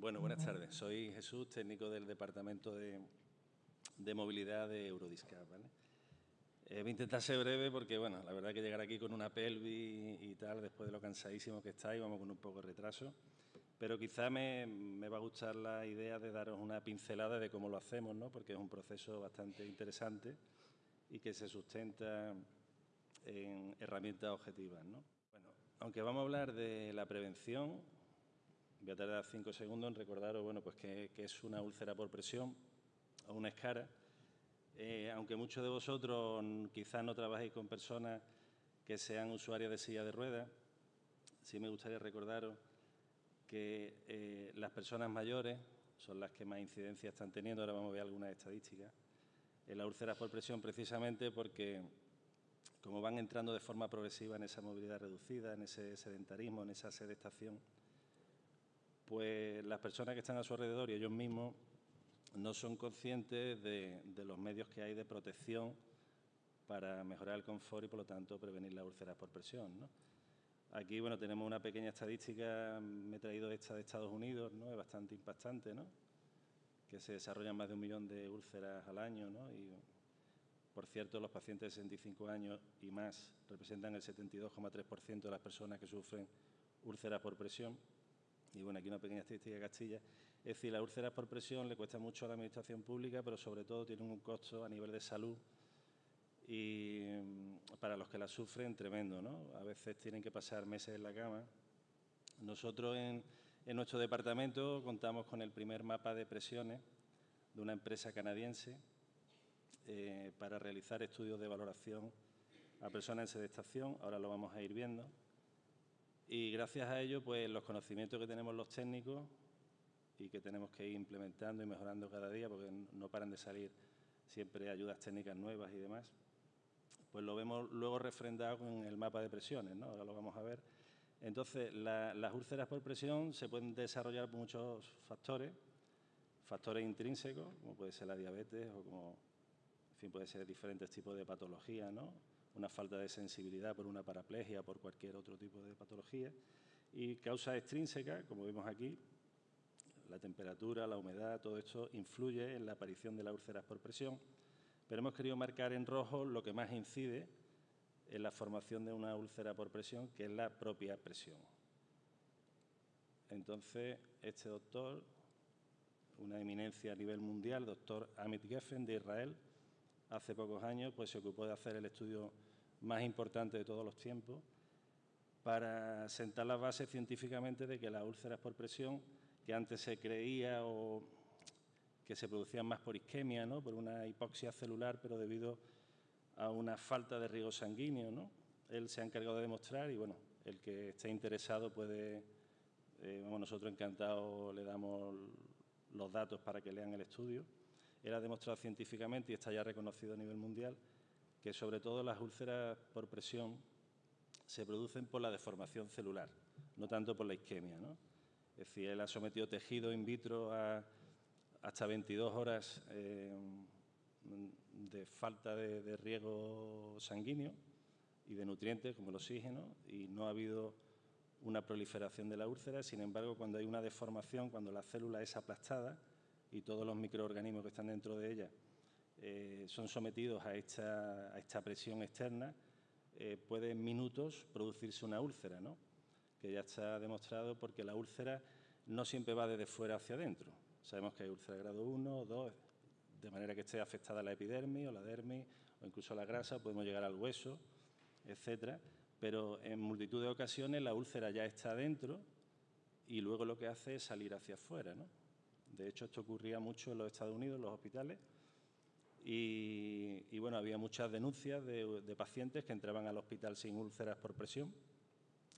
Bueno, buenas tardes. Soy Jesús, técnico del Departamento de, Movilidad de Eurodiscap. Eh, voy a intentar ser breve porque, bueno, la verdad que llegar aquí con una pelvis y, tal, después de lo cansadísimo que estáis, vamos con un poco de retraso. Pero quizá me, va a gustar la idea de daros una pincelada de cómo lo hacemos, ¿no? porque es un proceso bastante interesante y que se sustenta en herramientas objetivas. ¿no? Bueno, aunque vamos a hablar de la prevención, Voy a tardar cinco segundos en recordaros bueno, pues que, es una úlcera por presión o una escara. Eh, aunque muchos de vosotros quizás no trabajéis con personas que sean usuarias de silla de ruedas, sí me gustaría recordaros que eh, las personas mayores son las que más incidencia están teniendo. Ahora vamos a ver algunas estadísticas. En la úlceras por presión precisamente porque como van entrando de forma progresiva en esa movilidad reducida, en ese sedentarismo, en esa sedestación, pues las personas que están a su alrededor y ellos mismos no son conscientes de, los medios que hay de protección para mejorar el confort y, por lo tanto, prevenir las úlceras por presión. Aquí bueno, tenemos una pequeña estadística, me he traído esta de Estados Unidos, ¿no? es bastante impactante, ¿no? que se desarrollan más de un millón de úlceras al año. ¿no? Y, por cierto, los pacientes de 65 años y más representan el 72,3% de las personas que sufren úlceras por presión. Y bueno, aquí una pequeña estadística de Castilla. Es decir, las úlceras por presión le cuesta mucho a la administración pública, pero sobre todo tienen un costo a nivel de salud y mm, para los que las sufren tremendo, ¿no? A veces tienen que pasar meses en la cama. Nosotros en, nuestro departamento contamos con el primer mapa de presiones de una empresa canadiense eh, para realizar estudios de valoración a personas en sedestación. Ahora lo vamos a ir viendo. Y gracias a ello, pues los conocimientos que tenemos los técnicos y que tenemos que ir implementando y mejorando cada día, porque no paran de salir siempre ayudas técnicas nuevas y demás, pues lo vemos luego refrendado con el mapa de presiones, ¿no? ahora lo vamos a ver. Entonces, las úlceras por presión se pueden desarrollar por muchos factores, factores intrínsecos, como puede ser la diabetes o como, en fin, puede ser diferentes tipos de patologías, ¿no? Una falta de sensibilidad por una paraplegia, por cualquier otro tipo de patología, y causas extrínsecas, como vemos aquí, la temperatura, la humedad, todo esto influye en la aparición de las úlceras por presión, pero hemos querido marcar en rojo lo que más incide en la formación de una úlcera por presión, que es la propia presión. Entonces, este doctor, una eminencia a nivel mundial, doctor Amit Geffen de Israel, hace pocos años pues se ocupó de hacer el estudio más importante de todos los tiempos para sentar las bases científicamente de que las úlceras por presión, que antes se creía o que se producían más por isquemia, ¿no? por una hipoxia celular, pero debido a una falta de riego sanguíneo. ¿no? Él se ha encargado de demostrar y bueno, el que esté interesado puede, eh, nosotros encantados le damos los datos para que lean el estudio era demostrado científicamente y está ya reconocido a nivel mundial que sobre todo las úlceras por presión se producen por la deformación celular, no tanto por la isquemia. ¿no? Es decir, él ha sometido tejido in vitro a hasta 22 horas eh, de falta de, de, riego sanguíneo y de nutrientes como el oxígeno y no ha habido una proliferación de la úlcera. Sin embargo, cuando hay una deformación, cuando la célula es aplastada, y todos los microorganismos que están dentro de ella eh, son sometidos a esta, presión externa, eh, puede en minutos producirse una úlcera, ¿no? que ya está demostrado porque la úlcera no siempre va desde fuera hacia adentro. Sabemos que hay úlcera grado 1 o 2, de manera que esté afectada la epidermis o la dermis o incluso la grasa, podemos llegar al hueso, etcétera. Pero en multitud de ocasiones la úlcera ya está adentro y luego lo que hace es salir hacia afuera. ¿no? De hecho, esto ocurría mucho en los Estados Unidos, en los hospitales, y, bueno, había muchas denuncias de, pacientes que entraban al hospital sin úlceras por presión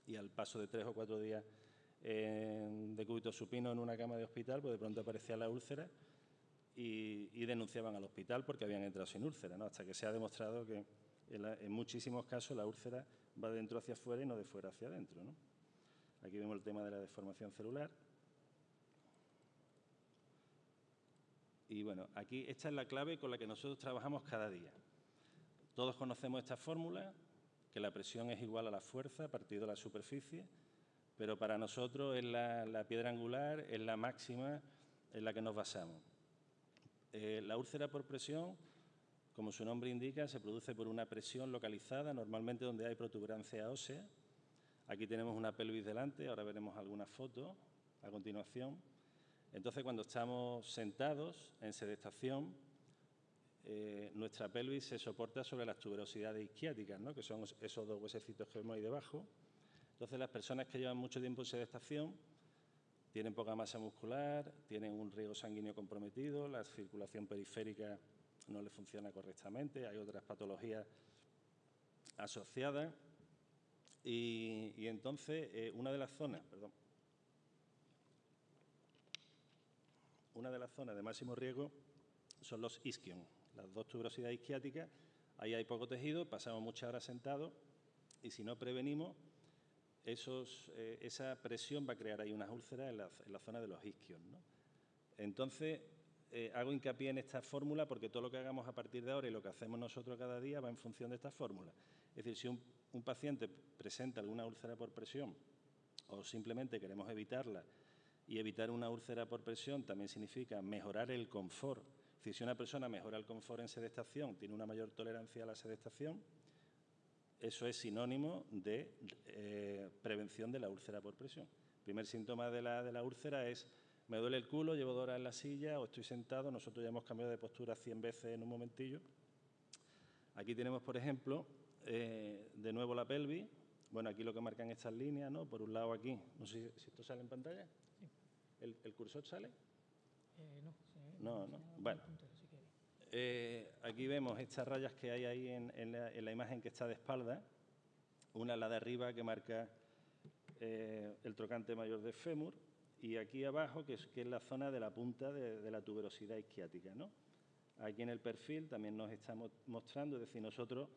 y al paso de tres o cuatro días de cúbito supino en una cama de hospital, pues de pronto aparecía la úlcera y, denunciaban al hospital porque habían entrado sin úlcera, ¿no? hasta que se ha demostrado que en, muchísimos casos la úlcera va de dentro hacia afuera y no de fuera hacia adentro. ¿no? Aquí vemos el tema de la deformación celular. Y bueno, aquí esta es la clave con la que nosotros trabajamos cada día. Todos conocemos esta fórmula, que la presión es igual a la fuerza partido de la superficie, pero para nosotros es la, piedra angular, es la máxima en la que nos basamos. Eh, la úlcera por presión, como su nombre indica, se produce por una presión localizada, normalmente donde hay protuberancia ósea. Aquí tenemos una pelvis delante, ahora veremos algunas fotos a continuación. Entonces, cuando estamos sentados en sedestación, eh, nuestra pelvis se soporta sobre las tuberosidades isquiáticas, ¿no? que son esos dos huesecitos que vemos ahí debajo. Entonces, las personas que llevan mucho tiempo en sedestación tienen poca masa muscular, tienen un riego sanguíneo comprometido, la circulación periférica no le funciona correctamente, hay otras patologías asociadas. Y, entonces, eh, una de las zonas, perdón, una de las zonas de máximo riesgo son los isquion, las dos tuberosidades isquiáticas. Ahí hay poco tejido, pasamos muchas horas sentados y si no prevenimos, eh, esa presión va a crear ahí unas úlceras en la, zona de los isquios. Entonces, eh, hago hincapié en esta fórmula porque todo lo que hagamos a partir de ahora y lo que hacemos nosotros cada día va en función de esta fórmula. Es decir, si un, un paciente presenta alguna úlcera por presión o simplemente queremos evitarla y evitar una úlcera por presión también significa mejorar el confort. Si una persona mejora el confort en sedestación, tiene una mayor tolerancia a la sedestación, eso es sinónimo de eh, prevención de la úlcera por presión. El primer síntoma de la, de la úlcera es me duele el culo, llevo dos horas en la silla o estoy sentado. Nosotros ya hemos cambiado de postura 100 veces en un momentillo. Aquí tenemos, por ejemplo, eh, de nuevo la pelvis. Bueno, aquí lo que marcan estas líneas, ¿no? Por un lado aquí, no sé si esto sale en pantalla. ¿El, cursor sale? Eh, no, no, no. Bueno, eh, aquí vemos estas rayas que hay ahí en, la, imagen que está de espalda. Una, la de arriba, que marca eh, el trocante mayor de fémur, y aquí abajo, que es, que es la zona de la punta de, la tuberosidad isquiática. ¿no? Aquí en el perfil también nos estamos mostrando, es decir, nosotros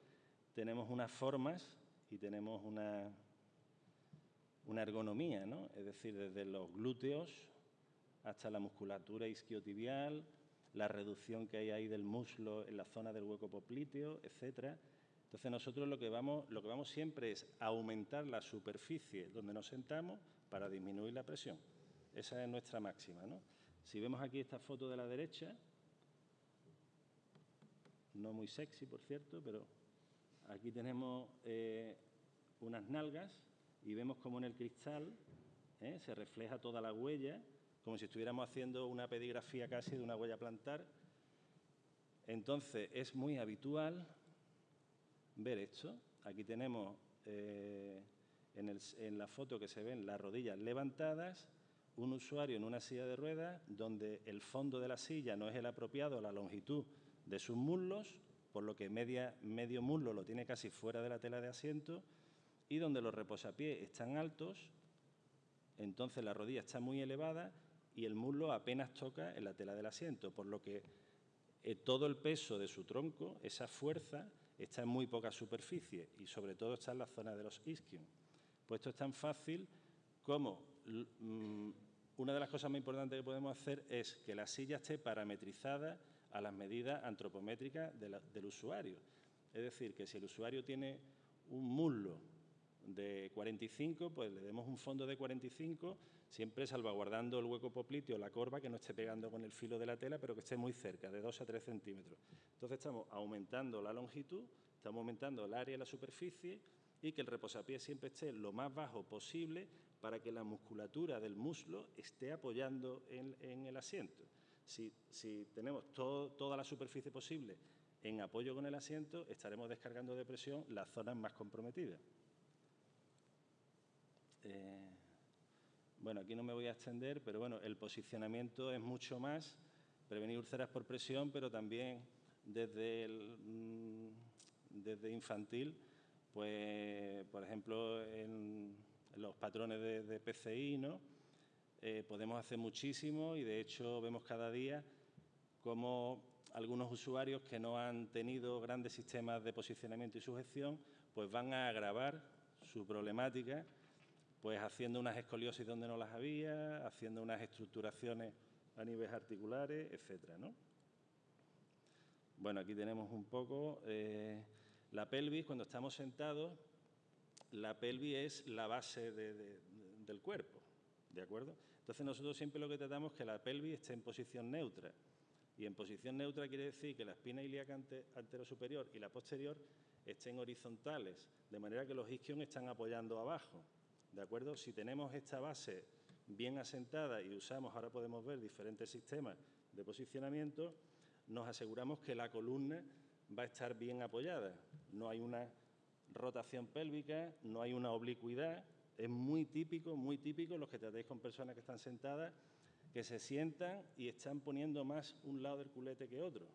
tenemos unas formas y tenemos una, una ergonomía, ¿no? es decir, desde los glúteos hasta la musculatura isquiotibial, la reducción que hay ahí del muslo en la zona del hueco popliteo, etcétera. Entonces nosotros lo que vamos, lo que vamos siempre es aumentar la superficie donde nos sentamos para disminuir la presión. Esa es nuestra máxima. ¿no? Si vemos aquí esta foto de la derecha, no muy sexy por cierto, pero aquí tenemos eh, unas nalgas y vemos como en el cristal ¿eh? se refleja toda la huella como si estuviéramos haciendo una pedigrafía casi de una huella plantar. Entonces, es muy habitual ver esto. Aquí tenemos eh, en, la foto que se ven las rodillas levantadas, un usuario en una silla de ruedas donde el fondo de la silla no es el apropiado a la longitud de sus muslos, por lo que medio muslo lo tiene casi fuera de la tela de asiento, y donde los reposapiés están altos, entonces la rodilla está muy elevada y el muslo apenas toca en la tela del asiento, por lo que eh, todo el peso de su tronco, esa fuerza, está en muy poca superficie y sobre todo está en la zona de los isquios. Pues esto es tan fácil como mm, una de las cosas más importantes que podemos hacer es que la silla esté parametrizada a las medidas antropométricas del usuario. Es decir, que si el usuario tiene un muslo de 45, pues le demos un fondo de 45 siempre salvaguardando el hueco popliteo, la corva, que no esté pegando con el filo de la tela, pero que esté muy cerca, de 2 a 3 centímetros. Entonces estamos aumentando la longitud, estamos aumentando el área de la superficie y que el reposapié siempre esté lo más bajo posible para que la musculatura del muslo esté apoyando en, el asiento. Si, tenemos toda la superficie posible en apoyo con el asiento, estaremos descargando de presión las zonas más comprometidas. Eh, bueno, aquí no me voy a extender, pero bueno, el posicionamiento es mucho más prevenir úlceras por presión, pero también desde, mm, desde infantil, pues, por ejemplo, en, los patrones de, PCI, ¿no? Eh, podemos hacer muchísimo y de hecho vemos cada día cómo algunos usuarios que no han tenido grandes sistemas de posicionamiento y sujeción, pues van a agravar su problemática pues haciendo unas escoliosis donde no las había, haciendo unas estructuraciones a niveles articulares, etcétera, ¿no? Bueno, aquí tenemos un poco eh, la pelvis. Cuando estamos sentados, la pelvis es la base del cuerpo, ¿de acuerdo? Entonces nosotros siempre lo que tratamos es que la pelvis esté en posición neutra. Y en posición neutra quiere decir que la espina ilíaca anterosuperior y la posterior estén horizontales, de manera que los isquios están apoyando abajo. ¿De acuerdo? Si tenemos esta base bien asentada y usamos, ahora podemos ver diferentes sistemas de posicionamiento, nos aseguramos que la columna va a estar bien apoyada. No hay una rotación pélvica, no hay una oblicuidad. Es muy típico, muy típico, los que tratéis con personas que están sentadas, que se sientan y están poniendo más un lado del culete que otro.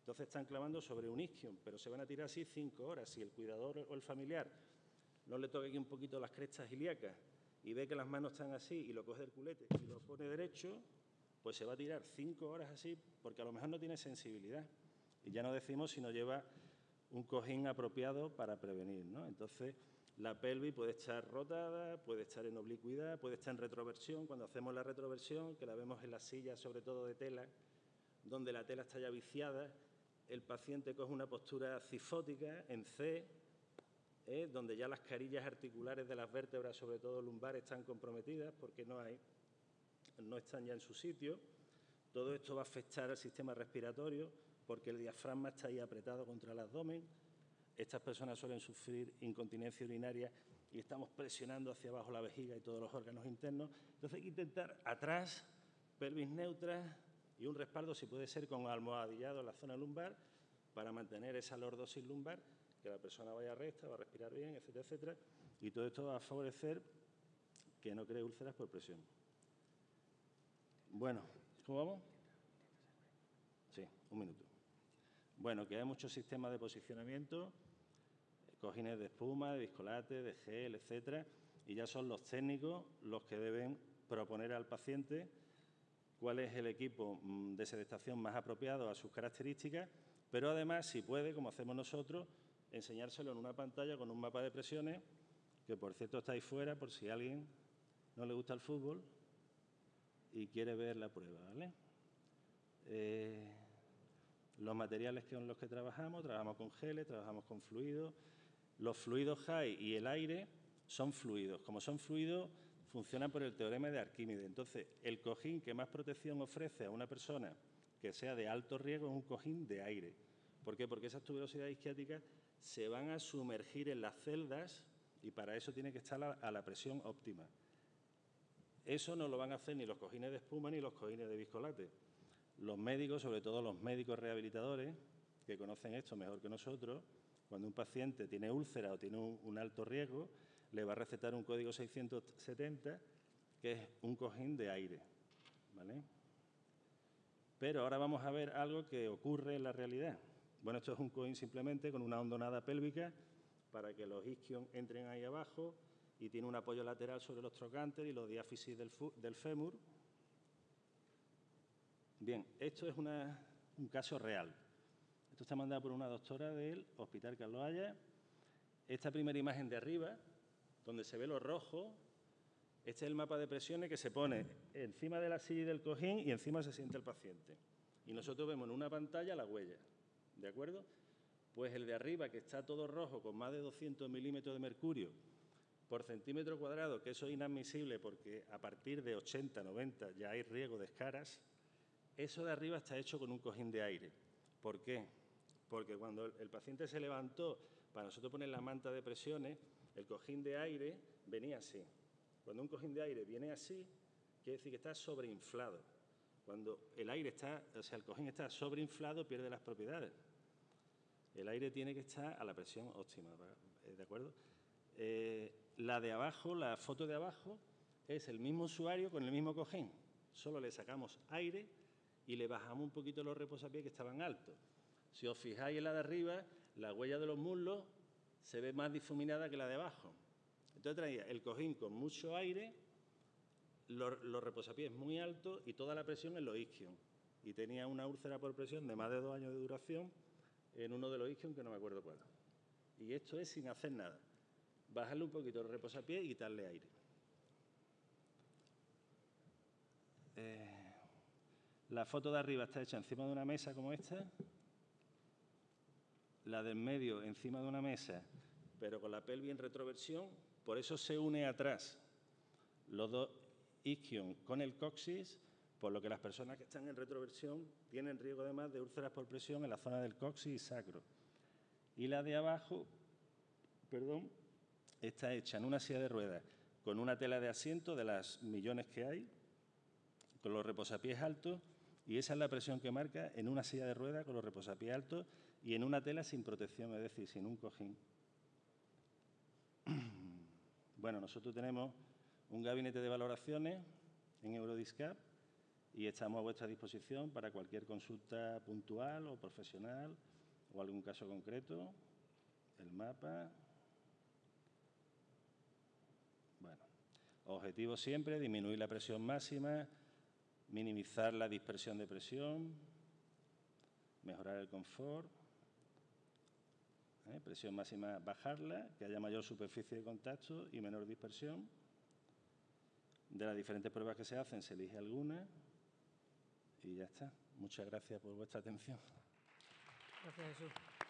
Entonces están clavando sobre un isquion, pero se van a tirar así cinco horas. Si el cuidador o el familiar no le toca aquí un poquito las crestas ilíacas y ve que las manos están así y lo coge del culete y lo pone derecho, pues se va a tirar cinco horas así porque a lo mejor no tiene sensibilidad. Y ya no decimos si no lleva un cojín apropiado para prevenir. ¿no? Entonces, la pelvis puede estar rotada, puede estar en oblicuidad, puede estar en retroversión. Cuando hacemos la retroversión, que la vemos en las sillas, sobre todo de tela, donde la tela está ya viciada, el paciente coge una postura cifótica en C, donde ya las carillas articulares de las vértebras, sobre todo lumbares, están comprometidas porque no, hay, no están ya en su sitio. Todo esto va a afectar al sistema respiratorio porque el diafragma está ahí apretado contra el abdomen. Estas personas suelen sufrir incontinencia urinaria y estamos presionando hacia abajo la vejiga y todos los órganos internos. Entonces hay que intentar atrás, pelvis neutra y un respaldo, si puede ser con almohadillado en la zona lumbar, para mantener esa lordosis lumbar que la persona vaya recta, va a respirar bien, etcétera, etcétera. Y todo esto va a favorecer que no cree úlceras por presión. Bueno, ¿cómo vamos? Sí, un minuto. Bueno, que hay muchos sistemas de posicionamiento, cojines de espuma, de viscolate, de gel, etcétera, y ya son los técnicos los que deben proponer al paciente cuál es el equipo mm, de sedestación más apropiado a sus características, pero además, si puede, como hacemos nosotros, enseñárselo en una pantalla con un mapa de presiones, que por cierto está ahí fuera por si a alguien no le gusta el fútbol y quiere ver la prueba, ¿vale? Eh, los materiales con los que trabajamos, trabajamos con geles, trabajamos con fluidos. Los fluidos high y el aire son fluidos. Como son fluidos, funcionan por el teorema de Arquímedes. Entonces, el cojín que más protección ofrece a una persona que sea de alto riesgo es un cojín de aire. ¿Por qué? Porque esas tuberosidades isquiáticas se van a sumergir en las celdas y para eso tiene que estar a la presión óptima. Eso no lo van a hacer ni los cojines de espuma ni los cojines de viscolate. Los médicos, sobre todo los médicos rehabilitadores, que conocen esto mejor que nosotros, cuando un paciente tiene úlcera o tiene un, alto riesgo, le va a recetar un código 670, que es un cojín de aire. Pero ahora vamos a ver algo que ocurre en la realidad. Bueno, esto es un coin simplemente con una hondonada pélvica para que los isquios entren ahí abajo y tiene un apoyo lateral sobre los trocantes y los diáfisis del, del fémur. Bien, esto es un caso real. Esto está mandado por una doctora del Hospital Carlos Haya. Esta primera imagen de arriba, donde se ve lo rojo, este es el mapa de presiones que se pone encima de la silla y del cojín y encima se siente el paciente. Y nosotros vemos en una pantalla la huella. ¿De acuerdo? Pues el de arriba, que está todo rojo, con más de 200 milímetros de mercurio por centímetro cuadrado, que eso es inadmisible porque a partir de 80, 90 ya hay riesgo de escaras, eso de arriba está hecho con un cojín de aire. ¿Por qué? Porque cuando el paciente se levantó para nosotros poner la manta de presiones, el cojín de aire venía así. Cuando un cojín de aire viene así, quiere decir que está sobreinflado. Cuando el aire está, o sea, el cojín está sobreinflado, pierde las propiedades. El aire tiene que estar a la presión óptima, eh, ¿de acuerdo? Eh, la de abajo, la foto de abajo, es el mismo usuario con el mismo cojín. Solo le sacamos aire y le bajamos un poquito los reposapiés que estaban altos. Si os fijáis en la de arriba, la huella de los muslos se ve más difuminada que la de abajo. Entonces traía el cojín con mucho aire, los, los reposapiés muy altos y toda la presión en los isquios. Y tenía una úlcera por presión de más de dos años de duración en uno de los isquios que no me acuerdo cuál. Y esto es sin hacer nada. Bajarle un poquito el reposapié y quitarle aire. Eh, la foto de arriba está hecha encima de una mesa como esta. La del medio encima de una mesa, pero con la pelvis en retroversión. Por eso se une atrás. los dos isquion con el coxis, por lo que las personas que están en retroversión tienen riesgo además de úlceras por presión en la zona del coxis y sacro. Y la de abajo, perdón, está hecha en una silla de ruedas con una tela de asiento de las millones que hay, con los reposapiés altos, y esa es la presión que marca en una silla de ruedas con los reposapiés altos y en una tela sin protección, es decir, sin un cojín. Bueno, nosotros tenemos un gabinete de valoraciones en Eurodiscap y estamos a vuestra disposición para cualquier consulta puntual o profesional o algún caso concreto. El mapa. Bueno, objetivo siempre, disminuir la presión máxima, minimizar la dispersión de presión, mejorar el confort, ¿eh? presión máxima bajarla, que haya mayor superficie de contacto y menor dispersión. De las diferentes pruebas que se hacen se elige alguna y ya está. Muchas gracias por vuestra atención. Gracias.